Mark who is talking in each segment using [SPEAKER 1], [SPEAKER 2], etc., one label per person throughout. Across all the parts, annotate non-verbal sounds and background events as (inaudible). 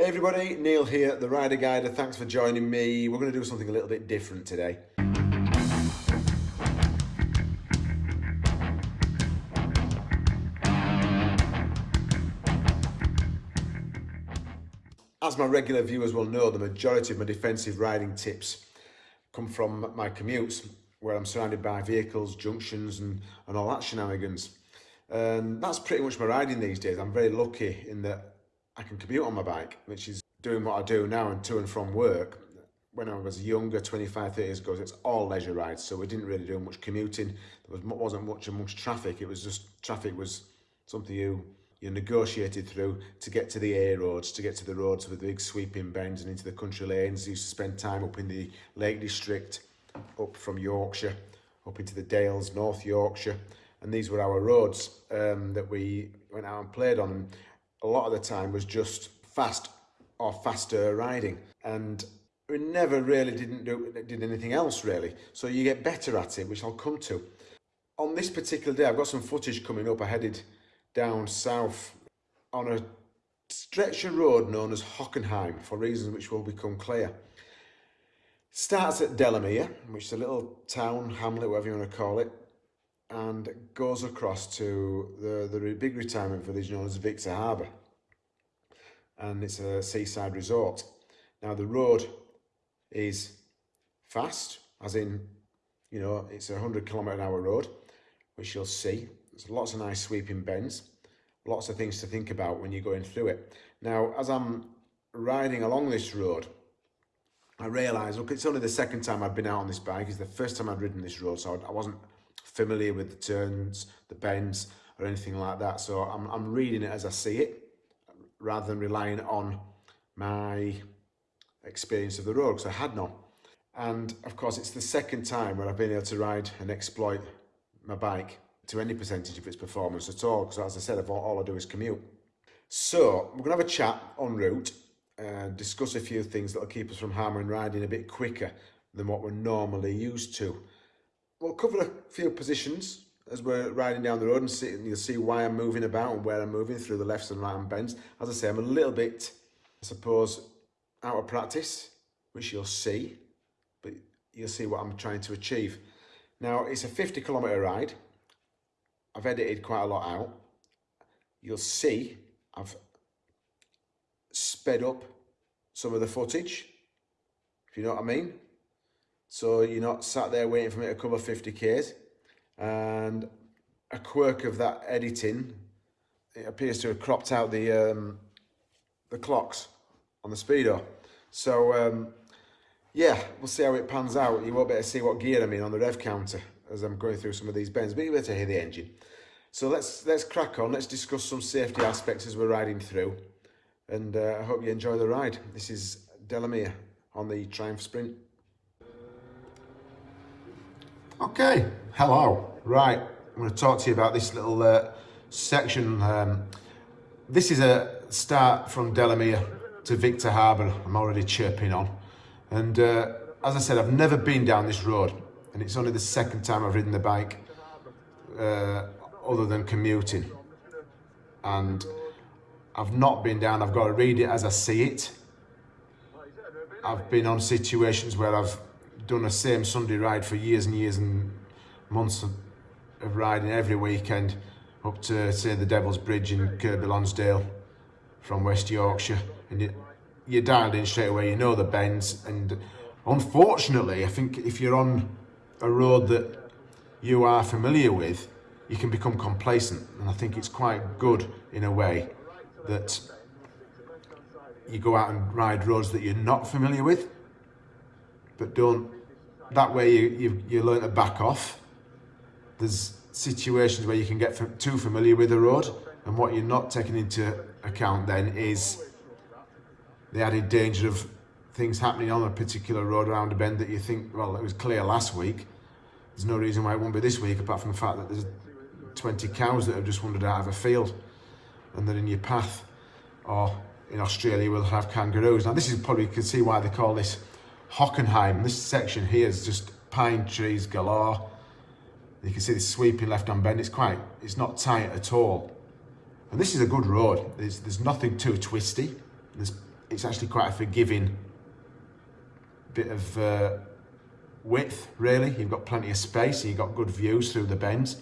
[SPEAKER 1] Hey everybody, Neil here, the Rider Guider. Thanks for joining me. We're going to do something a little bit different today. As my regular viewers will know, the majority of my defensive riding tips come from my commutes, where I'm surrounded by vehicles, junctions and, and all that shenanigans. And that's pretty much my riding these days. I'm very lucky in that I can commute on my bike, which is doing what I do now and to and from work. When I was younger, 25, 30 years ago, it's all leisure rides, so we didn't really do much commuting. There was, wasn't much amongst traffic. It was just, traffic was something you you negotiated through to get to the A roads, to get to the roads with the big sweeping bends and into the country lanes. You used to spend time up in the Lake District, up from Yorkshire, up into the Dales, North Yorkshire. And these were our roads um, that we went out and played on. A lot of the time was just fast or faster riding. And we never really didn't do did anything else really. So you get better at it, which I'll come to. On this particular day, I've got some footage coming up. I headed down south on a stretch of road known as Hockenheim for reasons which will become clear. Starts at Delamere, which is a little town, hamlet, whatever you want to call it, and goes across to the, the big retirement village known as Victor Harbor. And it's a seaside resort. Now the road is fast, as in, you know, it's a 100 kilometre an hour road, which you'll see there's lots of nice sweeping bends, lots of things to think about when you're going through it. Now, as I'm riding along this road, I realised, look, it's only the second time I've been out on this bike. It's the first time I'd ridden this road, so I wasn't familiar with the turns, the bends, or anything like that. So I'm, I'm reading it as I see it, rather than relying on my experience of the road, because I had none. And of course, it's the second time where I've been able to ride and exploit my bike to any percentage of its performance at all because as I said all, I do is commute. So we're to have a chat en route and discuss a few things that will keep us from hammering riding a bit quicker than what we're normally used to. We'll cover a few positions as we're riding down the road and, see, and you'll see why I'm moving about and where I'm moving through the lefts and right hand bends. As I say, I'm a little bit, I suppose, out of practice, which you'll see, but you'll see what I'm trying to achieve. Now, it's a 50 kilometre ride, I've edited quite a lot out. You'll see I've sped up some of the footage, if you know what I mean. So you're not sat there waiting for me to cover 50Ks. And a quirk of that editing, it appears to have cropped out the um, the clocks on the speedo. So um, yeah, we'll see how it pans out. You won't be able to see what gear I'm in on the rev counter as I'm going through some of these bends, but you'll be able to hear the engine. So let's let's crack on. Let's discuss some safety aspects as we're riding through, and uh, I hope you enjoy the ride. This is Delamere on the Triumph Sprint. Okay, hello. Right, I'm going to talk to you about this little uh, section. Um, this is a start from Delamere to Victor Harbor. I'm already chirping on, and uh, as I said, I've never been down this road and it's only the second time I've ridden the bike uh, other than commuting and I've not been down I've got to read it as I see it I've been on situations where I've done the same Sunday ride for years and years and months of, of riding every weekend up to say the Devil's Bridge in Kirkby Lonsdale from West Yorkshire and you, you're dialed in straight away you know the bends and unfortunately I think if you're on a road that you are familiar with, you can become complacent. And I think it's quite good in a way that you go out and ride roads that you're not familiar with, but don't, that way you, you, you learn to back off. There's situations where you can get too familiar with the road and what you're not taking into account then is the added danger of things happening on a particular road around a bend that you think, well, it was clear last week. There's no reason why it won't be this week, apart from the fact that there's 20 cows that have just wandered out of a field and they're in your path. Or in Australia, we'll have kangaroos. Now, this is probably, you can see why they call this Hockenheim. This section here is just pine trees galore. You can see the sweeping left-hand bend. It's quite, it's not tight at all. And this is a good road. There's, there's nothing too twisty. There's it's actually quite a forgiving bit of uh, width, really. You've got plenty of space, you've got good views through the bends.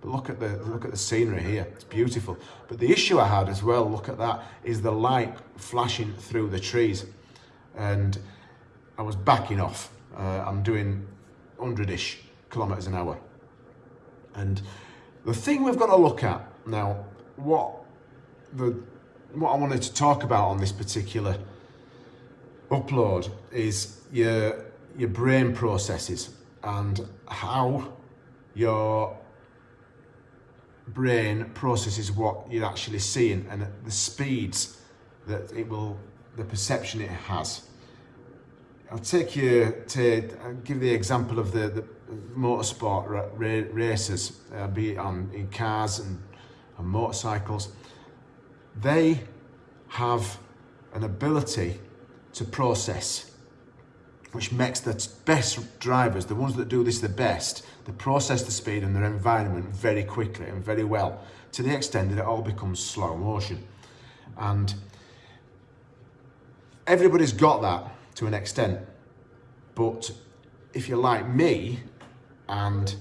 [SPEAKER 1] But look at the look at the scenery here. It's beautiful. But the issue I had as well, look at that, is the light flashing through the trees. And I was backing off. Uh, I'm doing 100-ish kilometers an hour. And the thing we've got to look at now, what the what I wanted to talk about on this particular upload is your your brain processes and how your brain processes what you're actually seeing and the speeds that it will, the perception it has. I'll take you to I'll give the example of the, the motorsport ra races, uh, be it on in cars and, and motorcycles. They have an ability to process which makes the best drivers, the ones that do this the best, they process the speed and their environment very quickly and very well, to the extent that it all becomes slow motion. And everybody's got that to an extent, but if you're like me and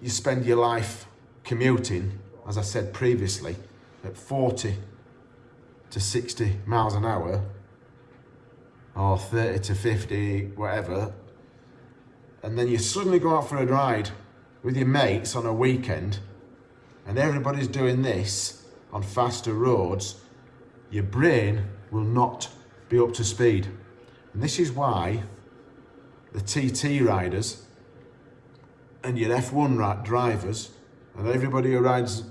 [SPEAKER 1] you spend your life commuting, as I said previously, at 40 to 60 miles an hour, or 30 to 50, whatever, and then you suddenly go out for a ride with your mates on a weekend, and everybody's doing this on faster roads, your brain will not be up to speed. And this is why the TT riders and your F1 drivers and everybody who rides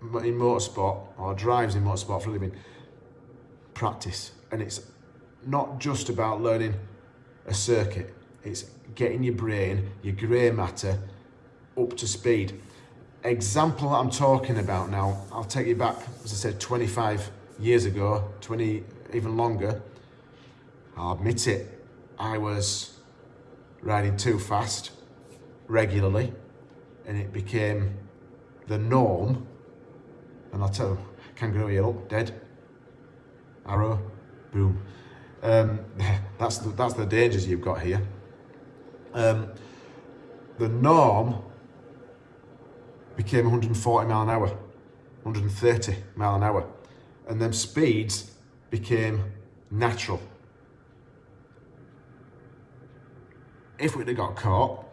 [SPEAKER 1] in motorsport or drives in motorsport for a living practice. And it's not just about learning a circuit. It's getting your brain, your grey matter, up to speed. Example I'm talking about now, I'll take you back, as I said, 25 years ago, 20, even longer. I'll admit it, I was riding too fast regularly and it became the norm. And I'll tell kangaroo here, look, dead. Arrow, boom. Um, (laughs) that's, the, that's the dangers you've got here. Um, the norm became 140 mile an hour, 130 mile an hour. And them speeds became natural. If we'd have got caught,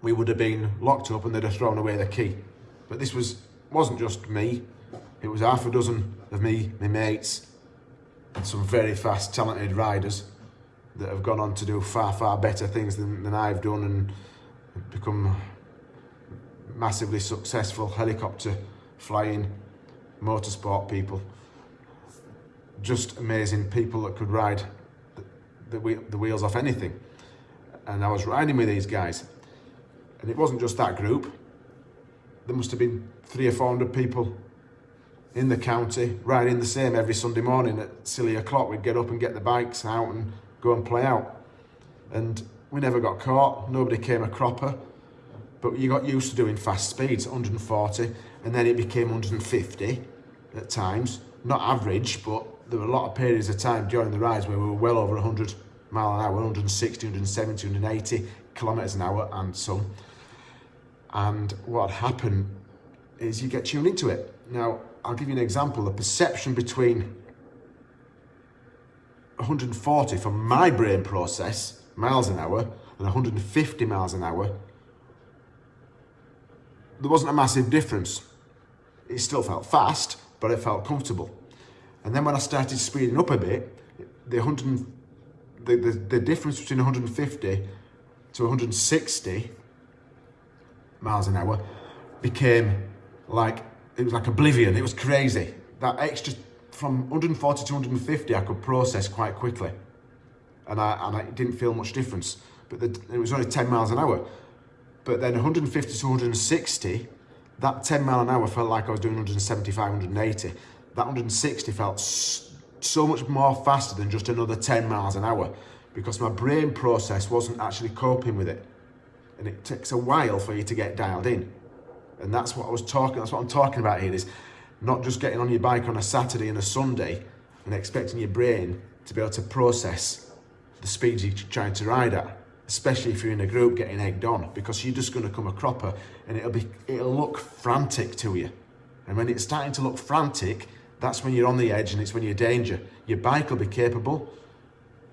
[SPEAKER 1] we would have been locked up and they'd have thrown away the key. But this was, wasn't just me, it was half a dozen of me, my mates, and some very fast, talented riders that have gone on to do far, far better things than, than I've done and become massively successful helicopter flying motorsport people. Just amazing people that could ride the, the, the wheels off anything. And I was riding with these guys. And it wasn't just that group. There must have been three or four hundred people in the county riding the same every Sunday morning at silly o'clock. We'd get up and get the bikes out and go and play out. And we never got caught, nobody came a cropper, but you got used to doing fast speeds, 140, and then it became 150 at times. Not average, but there were a lot of periods of time during the rides where we were well over 100 mile an hour, 160, 170, 180 kilometres an hour and some. And what happened is you get tuned into it. Now, I'll give you an example. The perception between 140 for my brain process, miles an hour, and 150 miles an hour, there wasn't a massive difference. It still felt fast, but it felt comfortable. And then when I started speeding up a bit, the 100, the, the, the difference between 150 to 160 miles an hour became like, it was like oblivion. It was crazy. That extra from 140 to 150, I could process quite quickly. And I, and I didn't feel much difference. But the, it was only 10 miles an hour. But then 150 to 160, that 10 mile an hour felt like I was doing 175, 180. That 160 felt so much more faster than just another 10 miles an hour because my brain process wasn't actually coping with it. And it takes a while for you to get dialed in. And that's what I was talking, that's what I'm talking about here is not just getting on your bike on a Saturday and a Sunday and expecting your brain to be able to process the speeds you're trying to ride at, especially if you're in a group getting egged on, because you're just going to come a cropper and it'll be it'll look frantic to you. And when it's starting to look frantic, that's when you're on the edge and it's when you're danger. Your bike will be capable,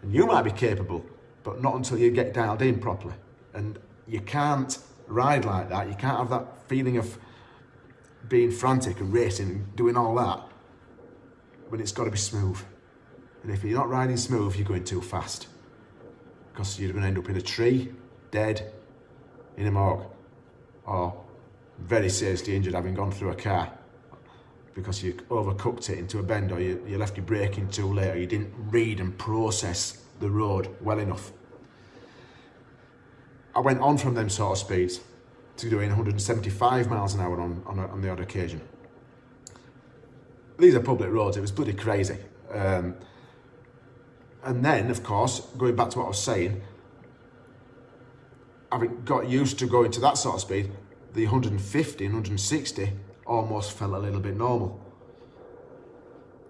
[SPEAKER 1] and you might be capable, but not until you get dialed in properly. And you can't ride like that. You can't have that feeling of being frantic and racing and doing all that when it's got to be smooth. And if you're not riding smooth, you're going too fast. Because you're going to end up in a tree, dead, in a morgue, or very seriously injured having gone through a car because you overcooked it into a bend or you, you left your braking too late or you didn't read and process the road well enough. I went on from them sort of speeds to doing 175 miles an hour on, on, on the odd occasion. These are public roads, it was bloody crazy. Um, and then, of course, going back to what I was saying, having got used to going to that sort of speed, the 150 and 160 almost felt a little bit normal.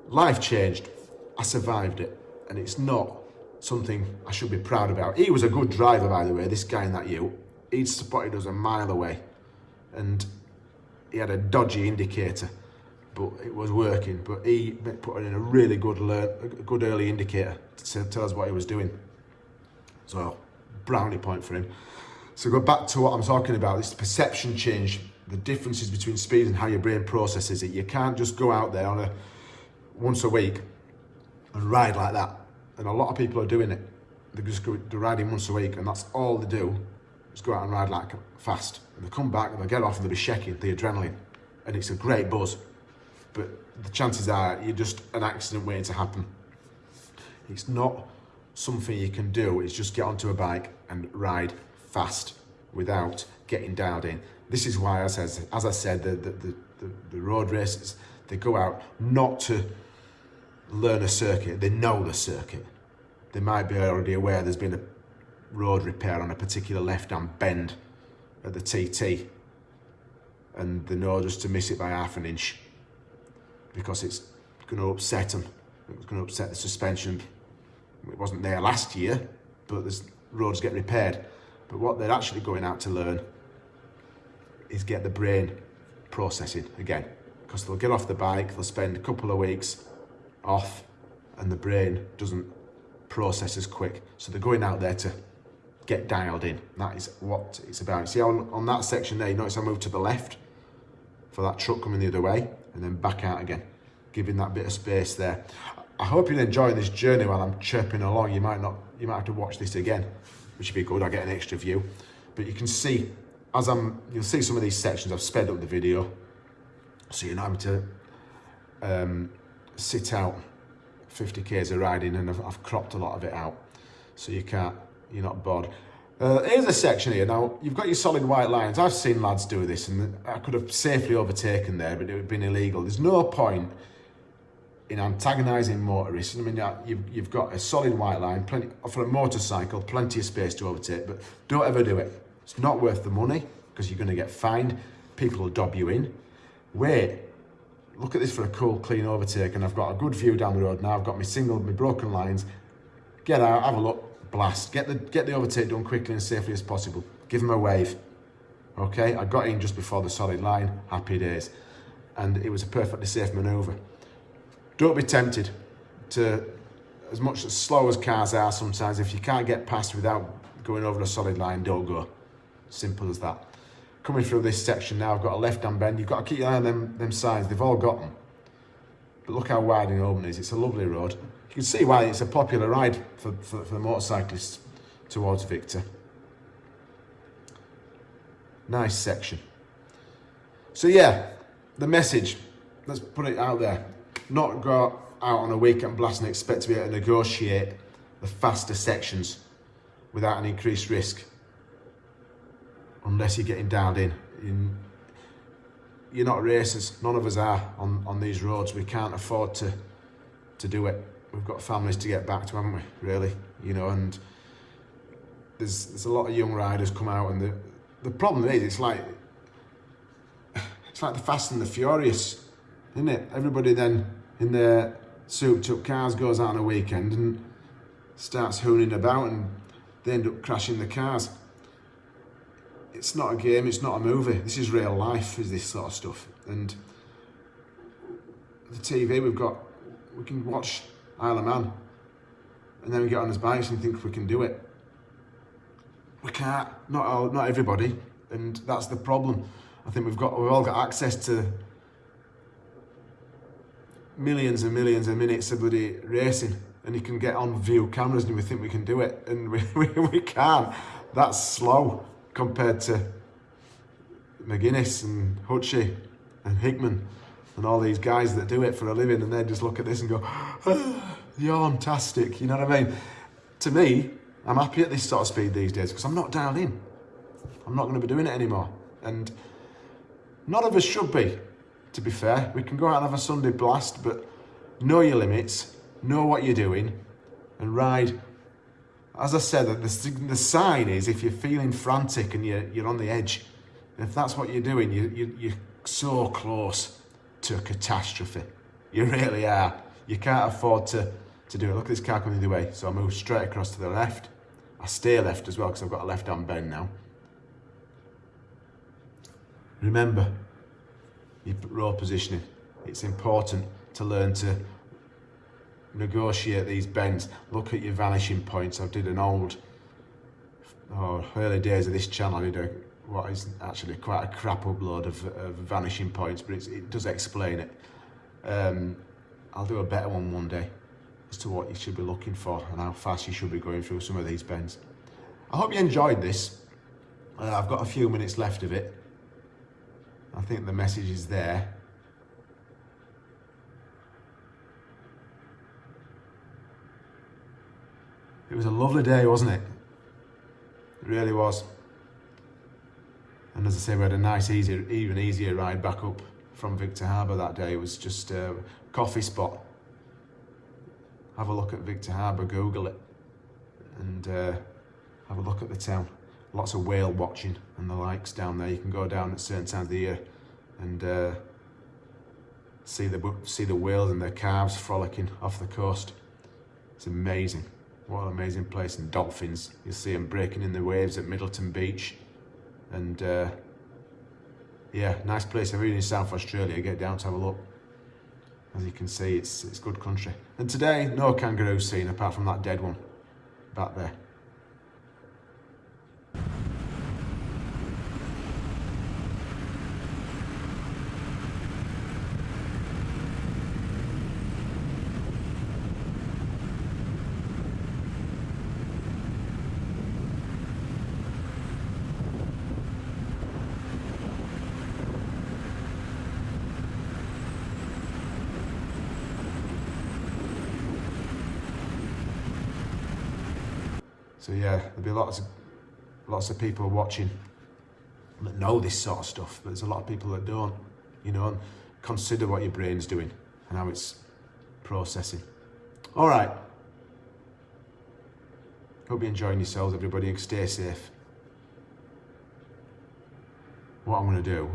[SPEAKER 1] Life changed. I survived it. And it's not something I should be proud about. He was a good driver, by the way, this guy in that U. He'd spotted us a mile away. And he had a dodgy indicator, but it was working. But he put in a really good, a good early indicator to tell us what he was doing. So, brownie point for him. So go back to what I'm talking about, this perception change the differences between speed and how your brain processes it. You can't just go out there on a once a week and ride like that. And a lot of people are doing it. They're just go, they're riding once a week and that's all they do. is go out and ride like fast. And they come back and they get off and they'll be shaking the adrenaline. And it's a great buzz. But the chances are you're just an accident waiting to happen. It's not something you can do. It's just get onto a bike and ride fast without getting dialed in. This is why, as, as, as I said, the, the, the, the road races, they go out not to learn a circuit, they know the circuit. They might be already aware there's been a road repair on a particular left-hand bend at the TT and they know just to miss it by half an inch because it's going to upset them. It's going to upset the suspension. It wasn't there last year, but there's roads get repaired. But what they're actually going out to learn is get the brain processing again. Because they'll get off the bike, they'll spend a couple of weeks off and the brain doesn't process as quick. So they're going out there to get dialed in. That is what it's about. See on, on that section there, you notice I moved to the left for that truck coming the other way and then back out again, giving that bit of space there. I hope you're enjoying this journey while I'm chirping along. You might not, you might have to watch this again, which would be good. I get an extra view. But you can see as I'm, you'll see some of these sections, I've sped up the video, so you're not having to um, sit out 50 k's of riding, and I've, I've, cropped a lot of it out, so you can't, you're not bored. Uh, here's a section here. Now, you've got your solid white lines. I've seen lads do this, and I could have safely overtaken there, but it would have been illegal. There's no point in antagonising motorists. I mean, you've, you've got a solid white line, plenty, for a motorcycle, plenty of space to overtake, but don't ever do it. It's not worth the money because you're going to get fined. People will dob you in. Wait, look at this for a cool, clean overtake and I've got a good view down the road now. I've got my single, my broken lines. Get out, have a look, blast. Get the, get the overtake done quickly and safely as possible. Give them a wave. Okay, I got in just before the solid line. Happy days. And it was a perfectly safe manoeuvre. Don't be tempted to, as much as slow as cars are sometimes, if you can't get past without going over a solid line, don't go. Simple as that. Coming through this section now, I've got a left-hand bend. You've got to keep your eye on them, them signs. They've all got them. But look how wide and open it is. It's a lovely road. You can see why it's a popular ride for, for, for the motorcyclists towards Victor. Nice section. So yeah, the message, let's put it out there. Not go out on a weekend blast and expect to be able to negotiate the faster sections without an increased risk unless you're getting dialed in. in you're not racers, none of us are on, on these roads. We can't afford to to do it. We've got families to get back to, haven't we, really? You know, and there's there's a lot of young riders come out and the the problem is it's like (sighs) it's like the fast and the furious, isn't it? Everybody then in their souped up cars goes out on a weekend and starts hooning about and they end up crashing the cars. It's not a game, it's not a movie. This is real life, is this sort of stuff. And the TV we've got, we can watch Isle of Man and then we get on his bikes and think we can do it. We can't, not all, not everybody, and that's the problem. I think we've got, we've all got access to millions and millions of minutes of bloody racing and you can get on view cameras and we think we can do it and (laughs) we, we, we can't. That's slow compared to McGuinness and Hutchie and Hickman and all these guys that do it for a living and they just look at this and go, (sighs) you're fantastic, you know what I mean? To me, I'm happy at this sort of speed these days because I'm not dialed in. I'm not going to be doing it anymore. And none of us should be, to be fair. We can go out and have a Sunday blast, but know your limits, know what you're doing, and ride. As I said, the, the sign is if you're feeling frantic and you're, you're on the edge, if that's what you're doing, you, you, you're so close to a catastrophe. You really are. You can't afford to, to do it. Look at this car coming the other way. So I move straight across to the left. I stay left as well because I've got a left-hand bend now. Remember, your road positioning. It's important to learn to negotiate these bends. Look at your vanishing points. I did an old, oh, early days of this channel, I did a, what is actually quite a crap upload of, of vanishing points, but it does explain it. Um, I'll do a better one one day as to what you should be looking for and how fast you should be going through some of these bends. I hope you enjoyed this. Uh, I've got a few minutes left of it. I think the message is there. It was a lovely day, wasn't it? It really was. And as I say, we had a nice, easier, even easier ride back up from Victor Harbor that day. It was just a coffee spot. Have a look at Victor Harbor, Google it, and uh, have a look at the town. Lots of whale watching and the likes down there. You can go down at certain times of the year and uh, see the see the whales and their calves frolicking off the coast. It's amazing. What an amazing place. And dolphins, you see them breaking in the waves at Middleton Beach. And uh, yeah, nice place. You're in South Australia, get down to have a look. As you can see, it's, it's good country. And today, no kangaroo seen apart from that dead one back there. So yeah, there'll be lots of lots of people watching that know this sort of stuff, but there's a lot of people that don't, you know, and consider what your brain's doing and how it's processing. All right. Hope you're enjoying yourselves, everybody, and stay safe. What I'm going to do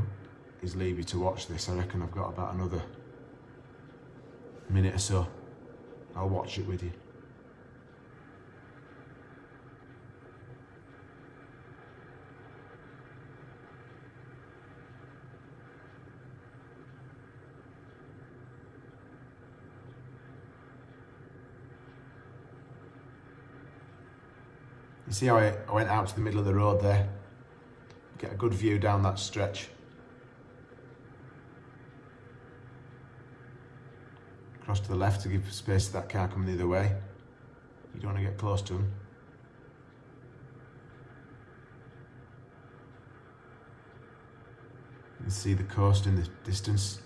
[SPEAKER 1] is leave you to watch this. I reckon I've got about another minute or so. I'll watch it with you. You see how I, went out to the middle of the road there? Get a good view down that stretch. Cross to the left to give space to that car coming the other way. You don't want to get close to him. You can see the coast in the distance.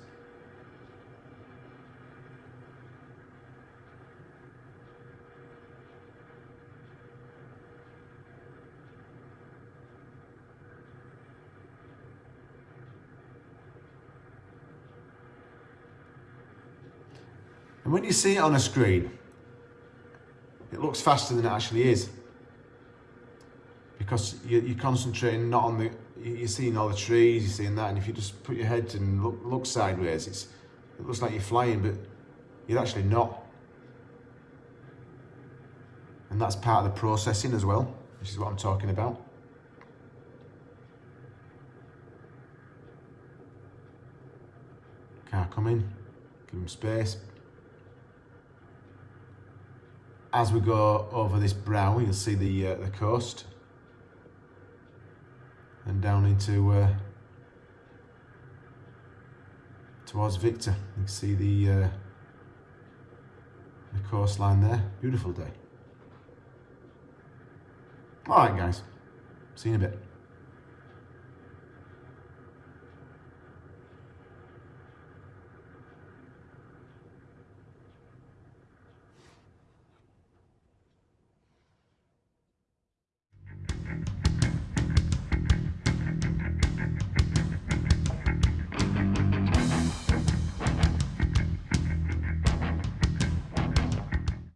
[SPEAKER 1] And when you see it on a screen, it looks faster than it actually is. Because you're concentrating not on the, you're seeing all the trees, you're seeing that, and if you just put your head and look, look sideways, it's, it looks like you're flying, but you're actually not. And that's part of the processing as well, which is what I'm talking about. Car coming, give him space. As we go over this brow, you'll see the uh, the coast and down into uh, towards Victor. You can see the uh, the coastline there. Beautiful day. All right, guys. See you in a bit.